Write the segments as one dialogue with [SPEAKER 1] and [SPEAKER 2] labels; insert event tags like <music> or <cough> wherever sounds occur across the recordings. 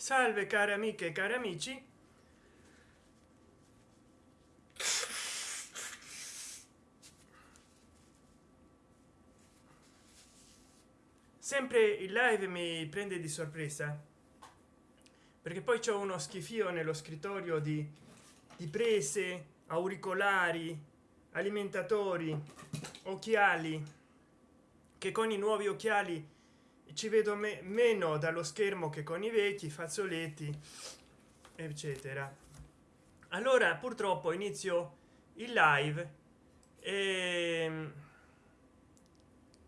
[SPEAKER 1] salve cari amiche e cari amici. Sempre il live mi prende di sorpresa perché poi c'è uno schifio nello scrittorio di, di prese auricolari alimentatori occhiali che con i nuovi occhiali ci vedo me meno dallo schermo che con i vecchi fazzoletti eccetera. Allora purtroppo inizio il live e,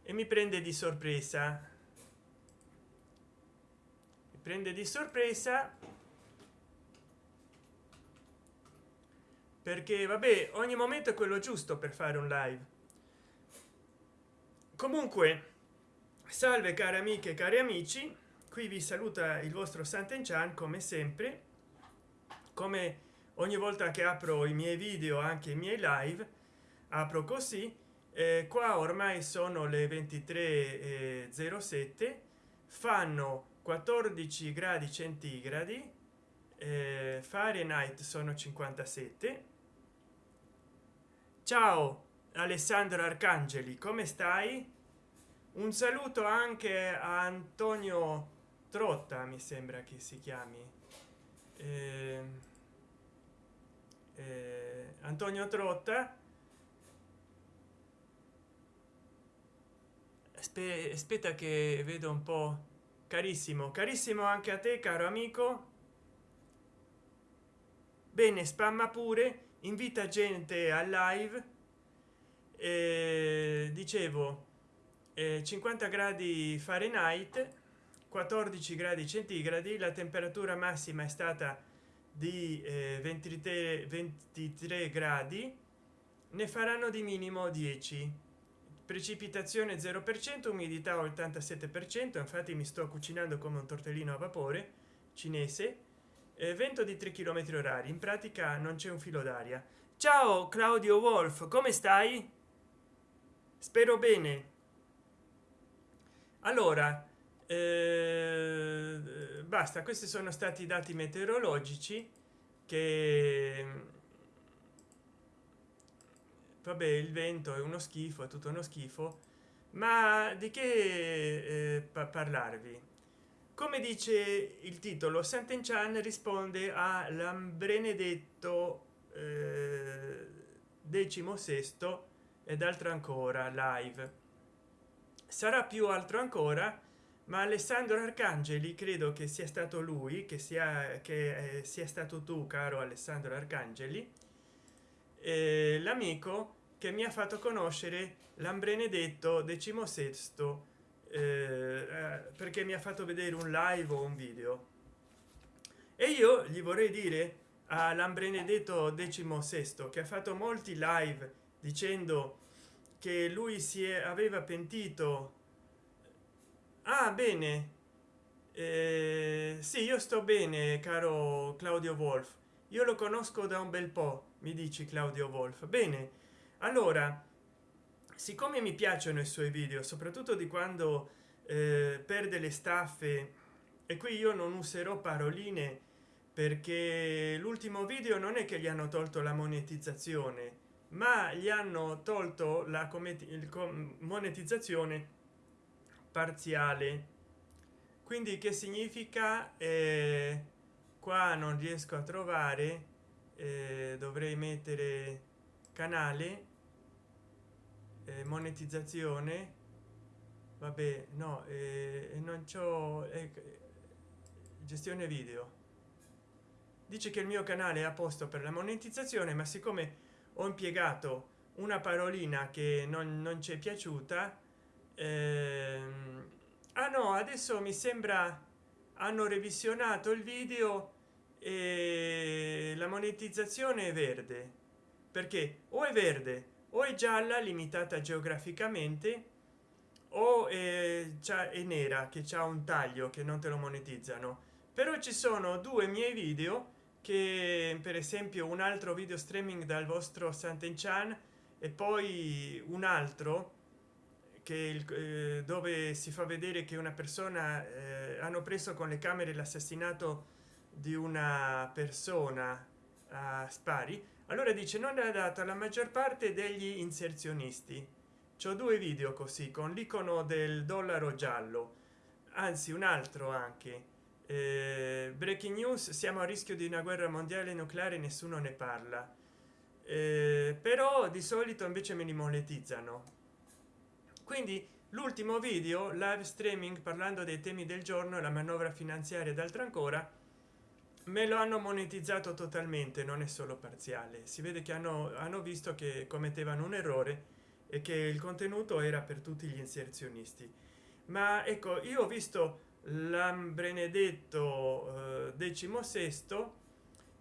[SPEAKER 1] e mi prende di sorpresa. Prende di sorpresa perché vabbè ogni momento è quello giusto per fare un live. Comunque salve cari amiche e cari amici. Qui vi saluta il vostro Sant'Enchan come sempre. Come ogni volta che apro i miei video anche i miei live apro così. Eh, qua ormai sono le 23.07 fanno 14 gradi centigradi. Eh, fahrenheit sono 57 ciao alessandro arcangeli come stai un saluto anche a antonio trotta mi sembra che si chiami. Eh, eh, antonio trotta. Aspetta che vedo un po. Carissimo carissimo anche a te caro amico. Bene spamma pure invita gente al live. Eh, dicevo 50 gradi fahrenheit 14 gradi centigradi la temperatura massima è stata di eh, 23 23 gradi ne faranno di minimo 10 precipitazione 0 per cento umidità 87 per cento infatti mi sto cucinando come un tortellino a vapore cinese eh, vento di 3 km orari. In pratica non c'è un filo d'aria. Ciao claudio wolf come stai? Spero bene allora eh, basta questi sono stati i dati meteorologici che vabbè il vento è uno schifo è tutto uno schifo ma di che eh, parlarvi? Come dice il titolo Sant'Enchan risponde all'ambrenedetto eh, decimo sesto ed altro ancora live sarà più altro ancora ma alessandro arcangeli credo che sia stato lui che sia che eh, sia stato tu caro alessandro arcangeli. Eh, l'amico che mi ha fatto conoscere l'ambrenedetto decimo sesto eh, perché mi ha fatto vedere un live o un video. E io gli vorrei dire all'ambrenedetto sesto che ha fatto molti live dicendo che lui si è, aveva pentito. Ah bene. Eh, sì io sto bene caro claudio wolf. Io lo conosco da un bel po mi dici claudio wolf. Bene. Allora siccome mi piacciono i suoi video soprattutto di quando eh, perde le staffe e qui io non userò paroline perché l'ultimo video non è che gli hanno tolto la monetizzazione ma gli hanno tolto la monetizzazione parziale. Quindi che significa? Eh, qua non riesco a trovare eh, dovrei mettere canale eh, monetizzazione. Vabbè no eh, non c'ho eh, gestione video. Dice che il mio canale è a posto per la monetizzazione ma siccome ho impiegato una parolina che non, non ci è piaciuta ehm, ah no adesso mi sembra hanno revisionato il video e la monetizzazione è verde. Perché o è verde o è gialla limitata geograficamente o è, è nera che c'è un taglio che non te lo monetizzano. Però ci sono due miei video che per esempio un altro video streaming dal vostro Sant'Enchan e poi un altro che il, eh, dove si fa vedere che una persona eh, hanno preso con le camere l'assassinato di una persona a spari. Allora dice non è dato la maggior parte degli inserzionisti. C'ho due video così con l'icono del dollaro giallo. Anzi un altro anche eh, breaking news siamo a rischio di una guerra mondiale nucleare nessuno ne parla. Eh, però di solito invece me li monetizzano. Quindi l'ultimo video live streaming parlando dei temi del giorno la manovra finanziaria d'altro ancora me lo hanno monetizzato totalmente non è solo parziale. Si vede che hanno, hanno visto che commettevano un errore e che il contenuto era per tutti gli inserzionisti. Ma ecco io ho visto l'ambrenedetto eh, decimo sesto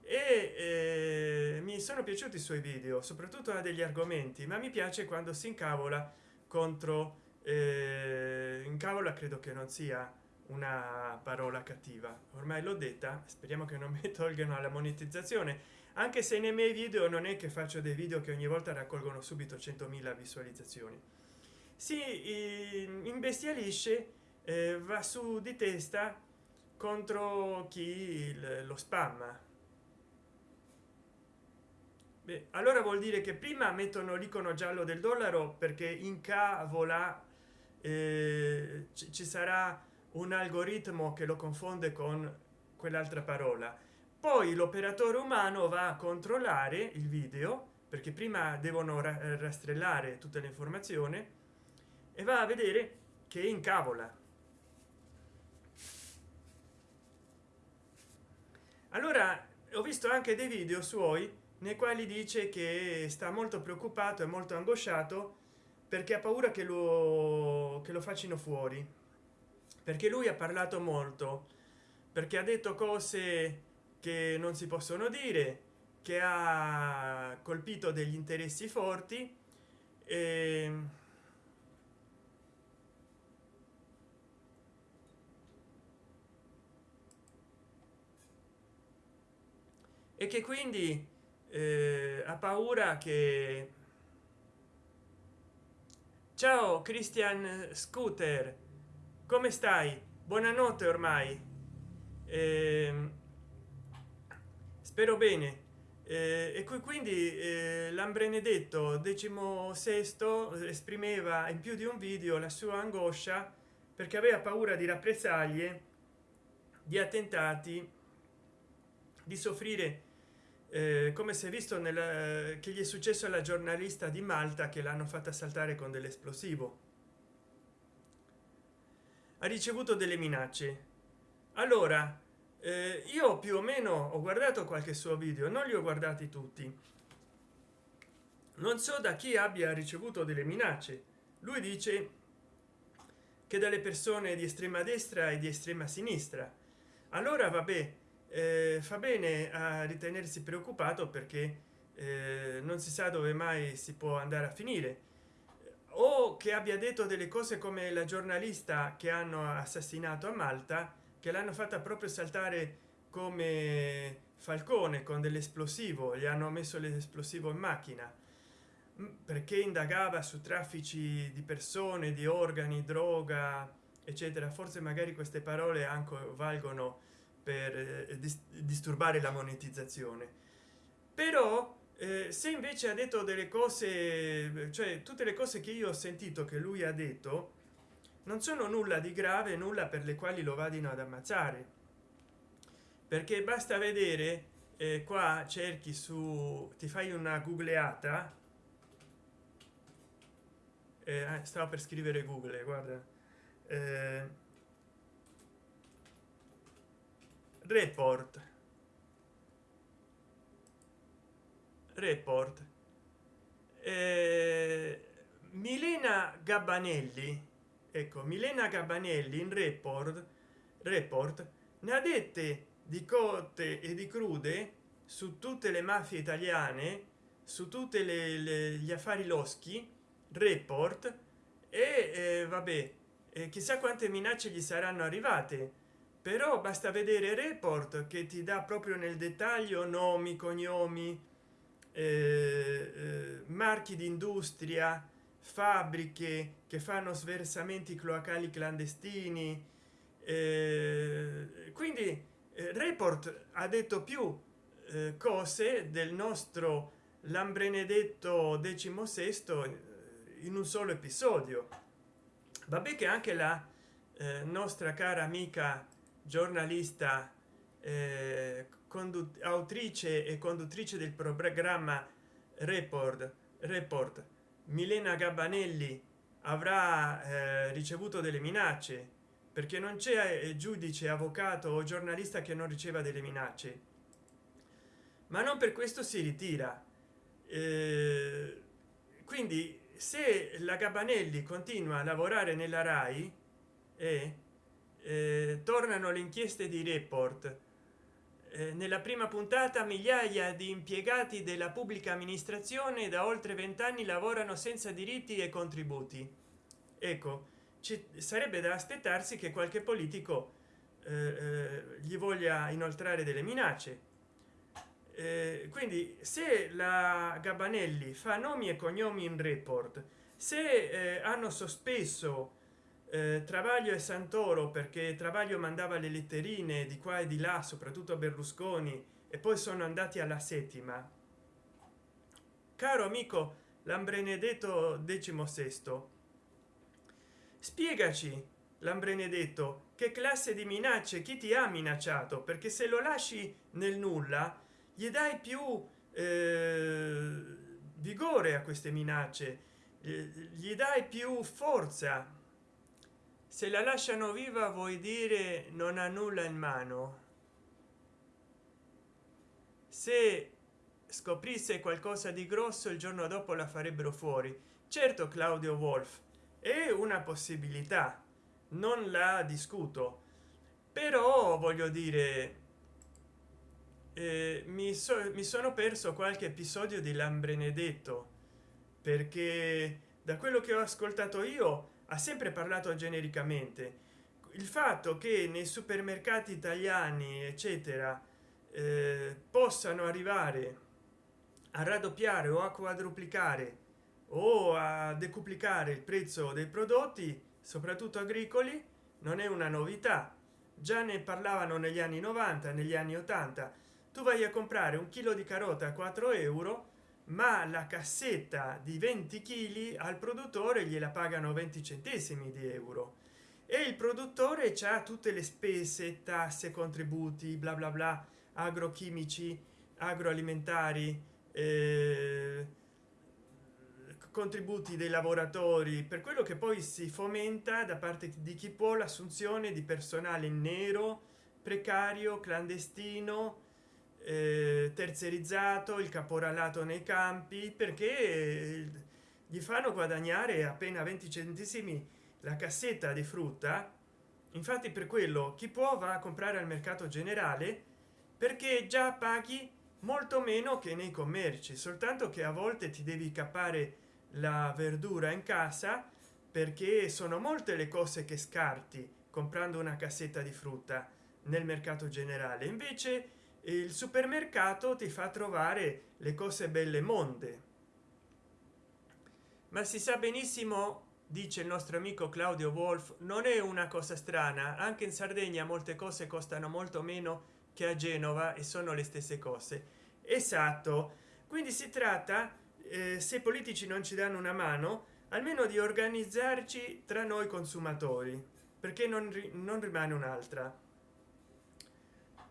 [SPEAKER 1] e eh, mi sono piaciuti i suoi video soprattutto ha degli argomenti ma mi piace quando si incavola contro eh, incavola credo che non sia una parola cattiva. Ormai l'ho detta speriamo che non <laughs> mi tolgano la monetizzazione anche se nei miei video non è che faccio dei video che ogni volta raccolgono subito 100.000 visualizzazioni. Si imbestialisce eh, va su di testa contro chi lo spam Beh, allora vuol dire che prima mettono l'icono giallo del dollaro perché in cavola eh, ci sarà un algoritmo che lo confonde con quell'altra parola. Poi l'operatore umano va a controllare il video perché prima devono rastrellare tutte le informazioni e va a vedere che incavola allora ho visto anche dei video suoi nei quali dice che sta molto preoccupato e molto angosciato perché ha paura che lo che lo facciano fuori. Perché lui ha parlato molto perché ha detto cose che non si possono dire che ha colpito degli interessi forti e e che quindi eh, ha paura che ciao christian scooter. Come stai? Buonanotte ormai. Eh, spero bene. Eh, e quindi eh, l'ambrenedetto decimo sesto esprimeva in più di un video la sua angoscia perché aveva paura di rappresaglie di attentati di soffrire eh, come si è visto nel che gli è successo alla giornalista di malta che l'hanno fatta saltare con dell'esplosivo. Ha ricevuto delle minacce. Allora eh, io più o meno ho guardato qualche suo video non li ho guardati tutti. Non so da chi abbia ricevuto delle minacce. Lui dice che dalle persone di estrema destra e di estrema sinistra. Allora vabbè eh, fa bene a ritenersi preoccupato perché eh, non si sa dove mai si può andare a finire. O che abbia detto delle cose come la giornalista che hanno assassinato a malta che l'hanno fatta proprio saltare come falcone con dell'esplosivo gli hanno messo l'esplosivo in macchina. Mm, perché indagava su traffici di persone di organi droga eccetera. Forse magari queste parole anche valgono per eh, disturbare la monetizzazione. Però eh, se invece ha detto delle cose cioè tutte le cose che io ho sentito che lui ha detto non sono nulla di grave nulla per le quali lo vadino ad ammazzare. Perché basta vedere eh, qua cerchi su ti fai una googleata. Eh, stavo per scrivere google guarda. Eh, report. Report. Eh, milena gabbanelli ecco milena gabbanelli in report report ne ha dette di cotte e di crude su tutte le mafie italiane su tutte le, le gli affari loschi report e eh, vabbè eh, chissà quante minacce gli saranno arrivate però basta vedere report che ti dà proprio nel dettaglio nomi cognomi eh, eh, marchi di industria fabbriche che fanno sversamenti cloacali clandestini eh, quindi eh, report ha detto più eh, cose del nostro lambrenedetto eh, in un solo episodio. Vabbè che anche la nostra cara amica giornalista eh, autrice e conduttrice del programma report report milena gabbanelli avrà eh, ricevuto delle minacce perché non c'è eh, giudice avvocato o giornalista che non riceva delle minacce. Ma non per questo si ritira. Eh, quindi se la gabanelli continua a lavorare nella rai e eh, tornano le inchieste di report. Eh, nella prima puntata migliaia di impiegati della pubblica amministrazione da oltre vent'anni lavorano senza diritti e contributi. Ecco ci sarebbe da aspettarsi che qualche politico eh, eh gli voglia inoltrare delle minacce. Eh, quindi se la gabanelli fa nomi e cognomi in report se eh, hanno sospeso eh, travaglio e santoro perché travaglio mandava le letterine di qua e di là soprattutto a berlusconi e poi sono andati alla settima. Caro amico lambrenedetto sesto spiegaci lambrenedetto che classe di minacce chi ti ha minacciato? Perché se lo lasci nel nulla gli dai più eh, vigore a queste minacce gli dai più forza se la lasciano viva vuoi dire non ha nulla in mano. Se scoprisse qualcosa di grosso il giorno dopo la farebbero fuori. Certo claudio wolf è una possibilità non la discuto. Però voglio dire eh, mi, so, mi sono perso qualche episodio di lambrenedetto perché da quello che ho ascoltato io ha sempre parlato genericamente. Il fatto che nei supermercati italiani eccetera eh, possano arrivare a raddoppiare o a quadruplicare o a decuplicare il prezzo dei prodotti soprattutto agricoli non è una novità. Già ne parlavano negli anni 90 negli anni 80 tu vai a comprare un chilo di carota a 4 euro ma la cassetta di 20 kg al produttore gliela pagano 20 centesimi di euro. E il produttore ha tutte le spese tasse contributi bla bla bla agrochimici agroalimentari eh, contributi dei lavoratori per quello che poi si fomenta da parte di chi può l'assunzione di personale nero precario clandestino eh, terzerizzato il caporalato nei campi perché gli fanno guadagnare appena 20 centesimi la cassetta di frutta. Infatti per quello chi può va a comprare al mercato generale perché già paghi molto meno che nei commerci. Soltanto che a volte ti devi cappare la verdura in casa perché sono molte le cose che scarti comprando una cassetta di frutta nel mercato generale. Invece il supermercato ti fa trovare le cose belle monde. Ma si sa benissimo dice il nostro amico claudio wolf non è una cosa strana. Anche in sardegna molte cose costano molto meno che a genova e sono le stesse cose. Esatto. Quindi si tratta eh, se i politici non ci danno una mano almeno di organizzarci tra noi consumatori perché non, non rimane un'altra.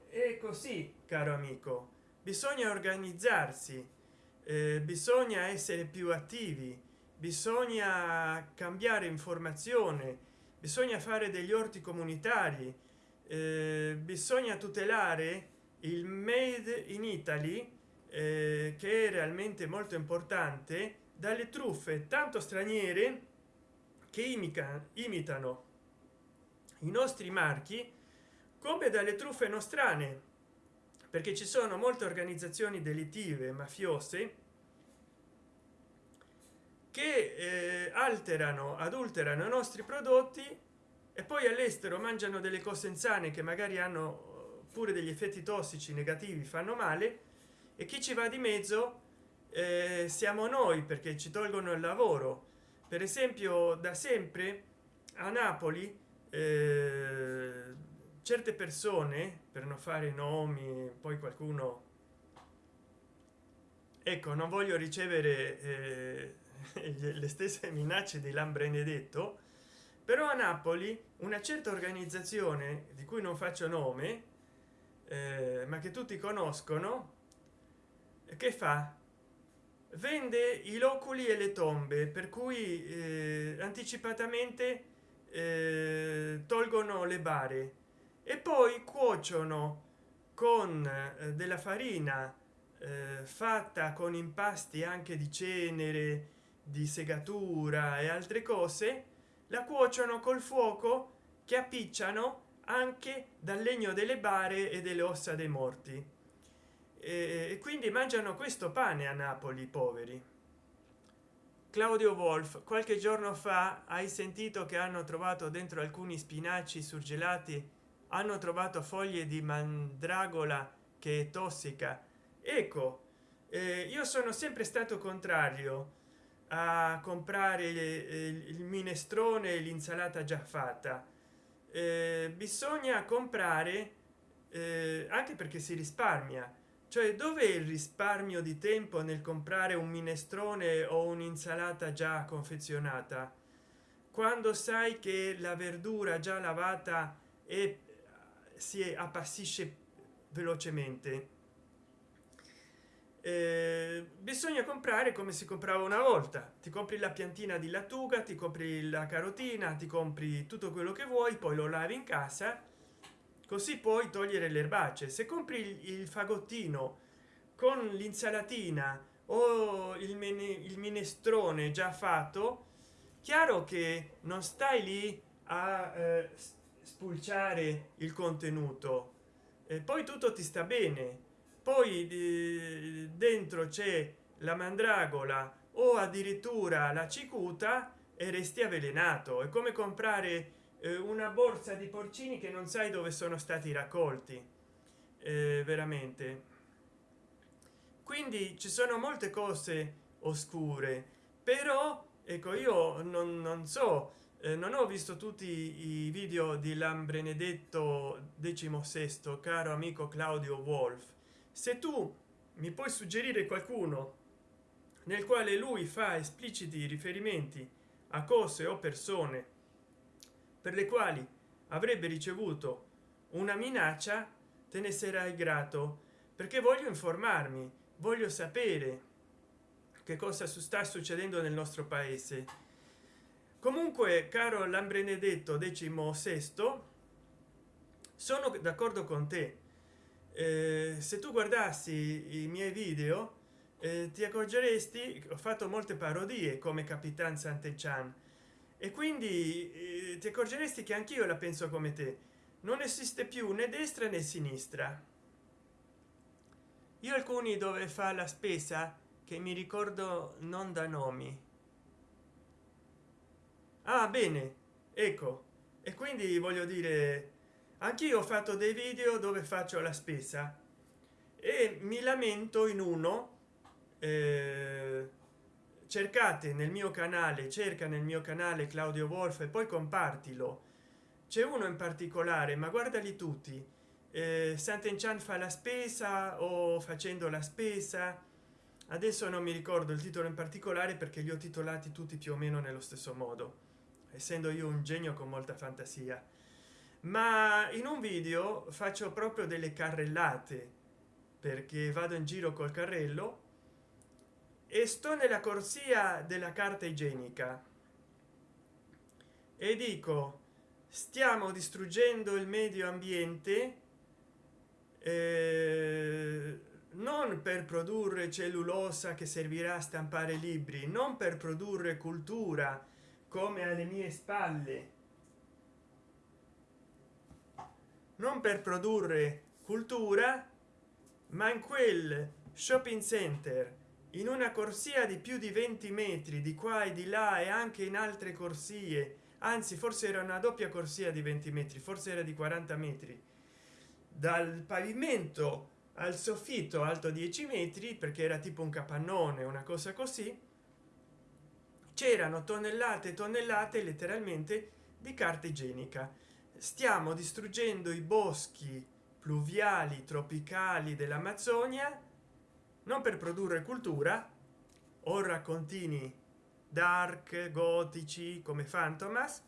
[SPEAKER 1] È così caro amico bisogna organizzarsi eh, bisogna essere più attivi bisogna cambiare informazione bisogna fare degli orti comunitari eh, bisogna tutelare il made in italy eh, che è realmente molto importante dalle truffe tanto straniere che imica, imitano i nostri marchi come dalle truffe nostrane perché ci sono molte organizzazioni delitive mafiose che eh, alterano adulterano i nostri prodotti e poi all'estero mangiano delle cose insane che magari hanno pure degli effetti tossici negativi fanno male. E chi ci va di mezzo eh, siamo noi perché ci tolgono il lavoro. Per esempio da sempre a napoli eh, certe persone per non fare nomi poi qualcuno ecco non voglio ricevere eh, <laughs> le stesse minacce di lambrenedetto però a napoli una certa organizzazione di cui non faccio nome eh, ma che tutti conoscono che fa? Vende i loculi e le tombe per cui eh, anticipatamente eh, tolgono le bare e poi cuociono con eh, della farina eh, fatta con impasti anche di cenere di segatura e altre cose la cuociono col fuoco che appicciano anche dal legno delle bare e delle ossa dei morti. E quindi mangiano questo pane a napoli poveri. Claudio wolf qualche giorno fa hai sentito che hanno trovato dentro alcuni spinaci surgelati hanno trovato foglie di mandragola che è tossica. Ecco eh, io sono sempre stato contrario a comprare il minestrone l'insalata già fatta. Eh, bisogna comprare eh, anche perché si risparmia. Cioè dove il risparmio di tempo nel comprare un minestrone o un'insalata già confezionata? Quando sai che la verdura già lavata e si appassisce velocemente. Eh, bisogna comprare come si comprava una volta. Ti compri la piantina di lattuga ti compri la carotina ti compri tutto quello che vuoi poi lo lavi in casa così puoi togliere le erbacce. Se compri il, fagottino con l'insalatina o il, il minestrone già fatto chiaro che non stai lì a eh, spulciare il contenuto. E poi tutto ti sta bene. Poi di, dentro c'è la mandragola o addirittura la cicuta e resti avvelenato. È come comprare eh, una borsa di porcini che non sai dove sono stati raccolti. Eh, veramente. Quindi ci sono molte cose oscure però ecco io non, non so eh, non ho visto tutti i video di lambrenedetto sesto caro amico claudio wolf. Se tu mi puoi suggerire qualcuno nel quale lui fa espliciti riferimenti a cose o persone per le quali avrebbe ricevuto una minaccia te ne sarai grato perché voglio informarmi voglio sapere che cosa sta succedendo nel nostro paese comunque caro lambrenedetto decimo sesto sono d'accordo con te. Eh, se tu guardassi i miei video eh, ti accorgeresti ho fatto molte parodie come capitan sant'echan e quindi eh, ti accorgeresti che anch'io la penso come te. Non esiste più né destra né sinistra. Io alcuni dove fa la spesa che mi ricordo non da nomi ah bene ecco. E quindi voglio dire anch'io ho fatto dei video dove faccio la spesa e mi lamento in uno eh, cercate nel mio canale cerca nel mio canale claudio wolf e poi compartilo. C'è uno in particolare ma guardali tutti. Eh, sant'enchan fa la spesa o facendo la spesa? Adesso non mi ricordo il titolo in particolare perché li ho titolati tutti più o meno nello stesso modo essendo io un genio con molta fantasia. Ma in un video faccio proprio delle carrellate perché vado in giro col carrello e sto nella corsia della carta igienica. E dico stiamo distruggendo il medio ambiente eh, non per produrre cellulosa che servirà a stampare libri non per produrre cultura come alle mie spalle. Non per produrre cultura ma in quel shopping center in una corsia di più di 20 metri di qua e di là e anche in altre corsie anzi forse era una doppia corsia di 20 metri forse era di 40 metri dal pavimento al soffitto alto 10 metri perché era tipo un capannone una cosa così c'erano tonnellate e tonnellate letteralmente di carta igienica. Stiamo distruggendo i boschi pluviali tropicali dell'amazzonia non per produrre cultura o raccontini dark gotici come fantomas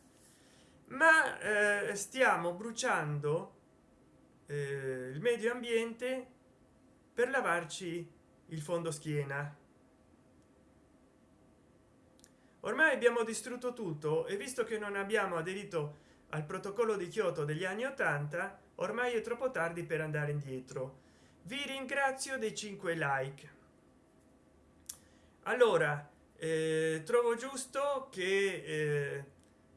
[SPEAKER 1] ma eh, stiamo bruciando eh, il medio ambiente per lavarci il fondo schiena ormai abbiamo distrutto tutto e visto che non abbiamo aderito al protocollo di kyoto degli anni 80 ormai è troppo tardi per andare indietro. Vi ringrazio dei 5 like. Allora eh, trovo giusto che eh,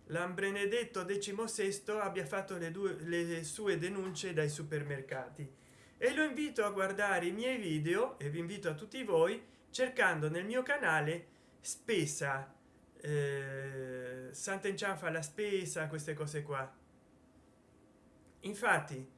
[SPEAKER 1] l'ambrenedetto sesto abbia fatto le due le sue denunce dai supermercati. E lo invito a guardare i miei video e vi invito a tutti voi cercando nel mio canale spesa eh, sant'encianfa la spesa queste cose qua. Infatti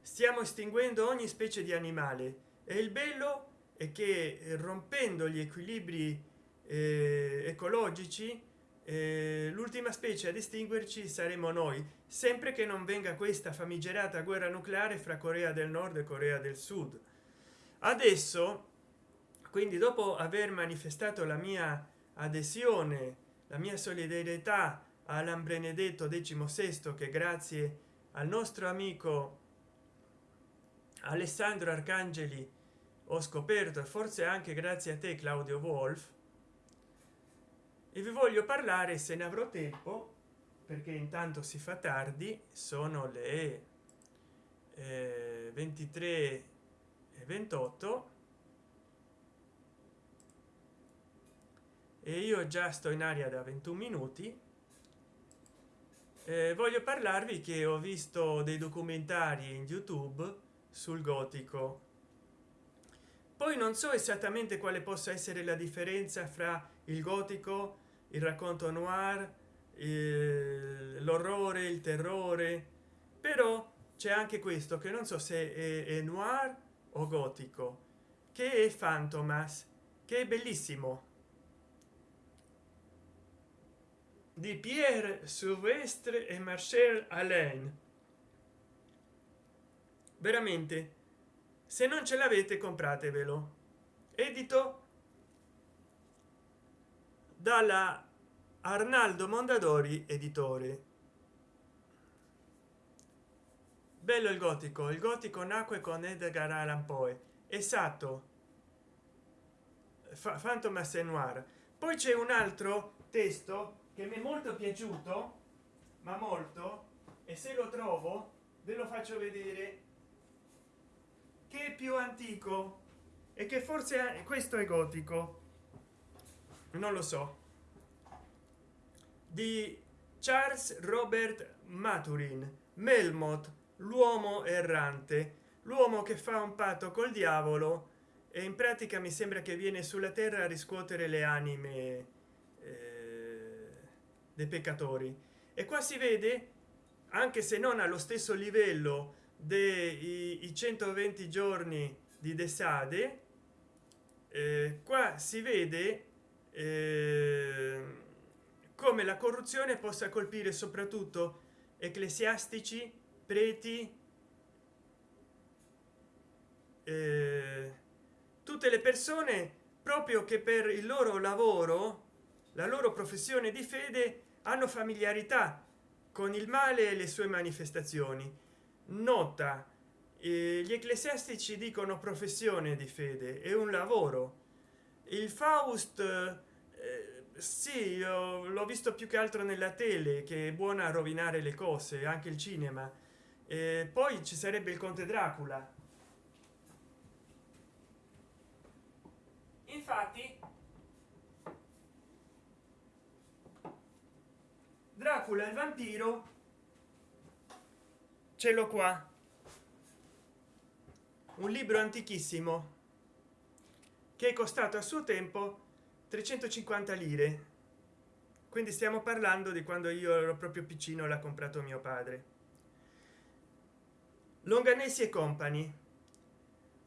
[SPEAKER 1] stiamo estinguendo ogni specie di animale e il bello è che rompendo gli equilibri eh, ecologici eh, l'ultima specie ad estinguerci saremo noi sempre che non venga questa famigerata guerra nucleare fra corea del nord e corea del sud. Adesso quindi dopo aver manifestato la mia adesione la mia solidarietà all'ambrenedetto sesto che grazie al nostro amico alessandro arcangeli ho scoperto e forse anche grazie a te claudio wolf e vi voglio parlare se ne avrò tempo perché intanto si fa tardi sono le eh, 23 e 28 e io già sto in aria da 21 minuti. Eh, voglio parlarvi che ho visto dei documentari in youtube sul gotico. Poi non so esattamente quale possa essere la differenza fra il gotico il racconto noir l'orrore il terrore però c'è anche questo che non so se è, è noir o gotico che è fantomas che è bellissimo di Pierre Silvestre e Marcel Alain. Veramente se non ce l'avete compratevelo. Edito dalla arnaldo mondadori editore. Bello il gotico. Il gotico nacque con edgar allan poe. Esatto. Fantomas e poi c'è un altro testo che mi è molto piaciuto ma molto e se lo trovo ve lo faccio vedere. Che è più antico e che forse questo è gotico. Non lo so. Di charles robert maturin melmoth l'uomo errante l'uomo che fa un patto col diavolo e in pratica mi sembra che viene sulla terra a riscuotere le anime dei peccatori. E qua si vede anche se non allo stesso livello dei 120 giorni di desade eh, qua si vede eh, come la corruzione possa colpire soprattutto ecclesiastici preti eh, tutte le persone proprio che per il loro lavoro la loro professione di fede hanno familiarità con il male e le sue manifestazioni. Nota eh, gli ecclesiastici dicono professione di fede è un lavoro. Il faust eh, sì l'ho visto più che altro nella tele che è buona a rovinare le cose anche il cinema. Eh, poi ci sarebbe il conte dracula. Infatti dracula il vampiro ce l'ho qua. Un libro antichissimo che è costato a suo tempo 350 lire. Quindi stiamo parlando di quando io ero proprio piccino l'ha comprato mio padre. Longanesi e compagni.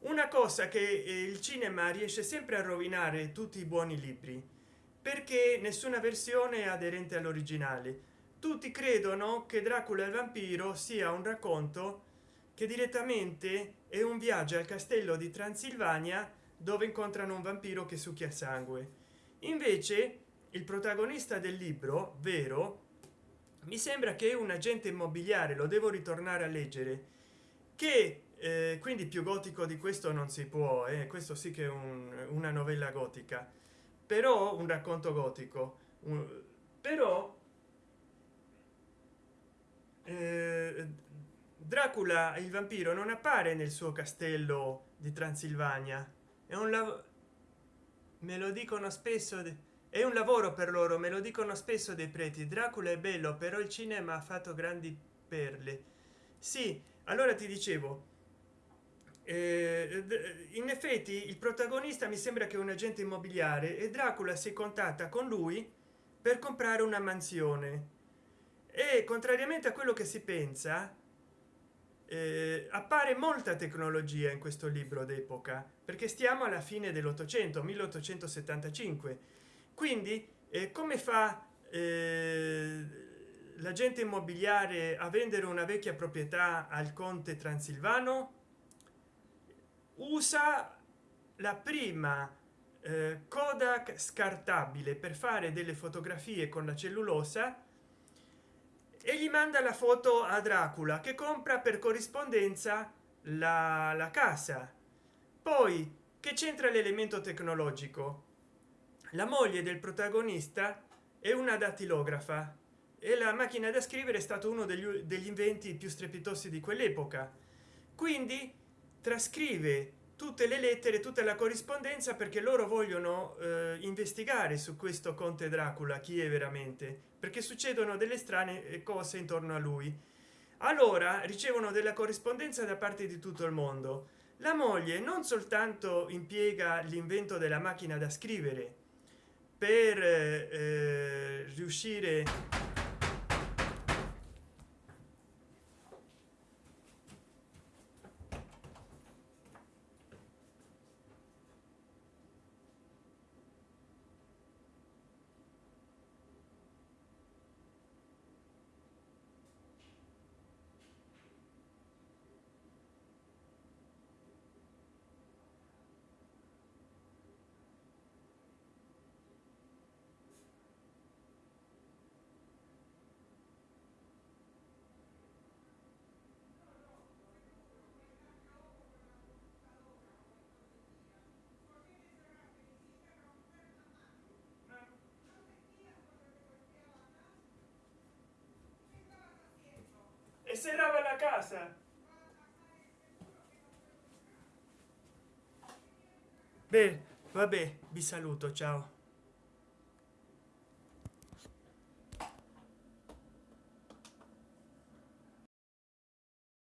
[SPEAKER 1] Una cosa che il cinema riesce sempre a rovinare tutti i buoni libri perché nessuna versione è aderente all'originale tutti credono che dracula il vampiro sia un racconto che direttamente è un viaggio al castello di transilvania dove incontrano un vampiro che succhia sangue invece il protagonista del libro vero mi sembra che un agente immobiliare lo devo ritornare a leggere che eh, quindi più gotico di questo non si può eh? questo sì che è un, una novella gotica però un racconto gotico un, però eh, dracula il vampiro non appare nel suo castello di transilvania. È un me lo dicono spesso è un lavoro per loro me lo dicono spesso dei preti. Dracula è bello però il cinema ha fatto grandi perle. Sì allora ti dicevo eh, in effetti il protagonista mi sembra che un agente immobiliare e dracula si contatta con lui per comprare una mansione e contrariamente a quello che si pensa eh, appare molta tecnologia in questo libro d'epoca perché stiamo alla fine dell'ottocento 1875 quindi eh, come fa eh, l'agente immobiliare a vendere una vecchia proprietà al conte transilvano? Usa la prima eh, kodak scartabile per fare delle fotografie con la cellulosa e gli manda la foto a dracula che compra per corrispondenza la, la casa. Poi che c'entra l'elemento tecnologico? La moglie del protagonista è una dattilografa e la macchina da scrivere è stato uno degli, degli inventi più strepitosi di quell'epoca. Quindi trascrive tutte le lettere tutta la corrispondenza perché loro vogliono eh, investigare su questo conte dracula chi è veramente perché succedono delle strane eh, cose intorno a lui. Allora ricevono della corrispondenza da parte di tutto il mondo. La moglie non soltanto impiega l'invento della macchina da scrivere per eh, eh riuscire serrava la casa. Beh vabbè vi saluto ciao